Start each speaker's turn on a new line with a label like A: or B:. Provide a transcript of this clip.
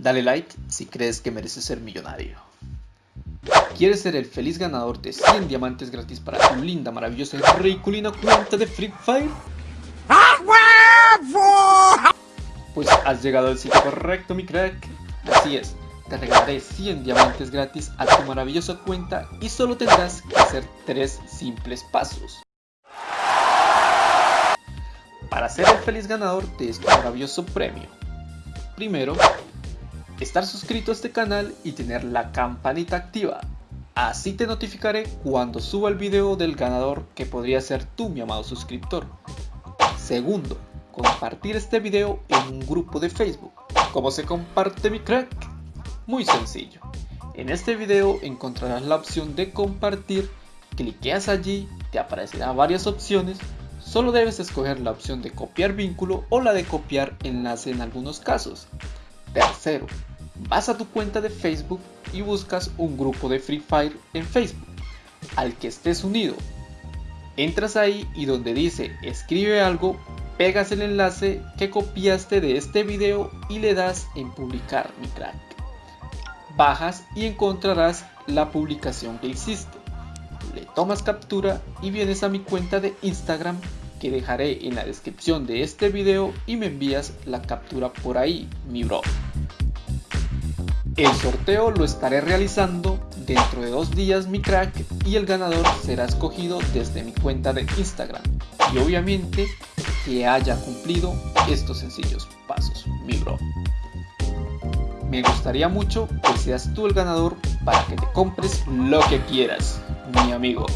A: Dale like si crees que mereces ser millonario. ¿Quieres ser el feliz ganador de 100 diamantes gratis para tu linda, maravillosa y ridiculina cuenta de Free Fire? Pues has llegado al sitio correcto, mi crack. Así es, te regalaré 100 diamantes gratis a tu maravillosa cuenta y solo tendrás que hacer 3 simples pasos. Para ser el feliz ganador de este maravilloso premio. Primero, estar suscrito a este canal y tener la campanita activa. Así te notificaré cuando suba el video del ganador que podría ser tú mi amado suscriptor. Segundo, compartir este video en un grupo de Facebook. ¿Cómo se comparte mi crack? Muy sencillo. En este video encontrarás la opción de compartir, cliqueas allí, te aparecerán varias opciones, solo debes escoger la opción de copiar vínculo o la de copiar enlace en algunos casos. Tercero, vas a tu cuenta de Facebook y buscas un grupo de Free Fire en Facebook al que estés unido. Entras ahí y donde dice escribe algo, pegas el enlace que copiaste de este video y le das en publicar mi crack. Bajas y encontrarás la publicación que hiciste. Le tomas captura y vienes a mi cuenta de Instagram que dejaré en la descripción de este video y me envías la captura por ahí, mi bro. El sorteo lo estaré realizando dentro de dos días mi crack y el ganador será escogido desde mi cuenta de Instagram y obviamente que haya cumplido estos sencillos pasos, mi bro. Me gustaría mucho que seas tú el ganador para que te compres lo que quieras, mi amigo.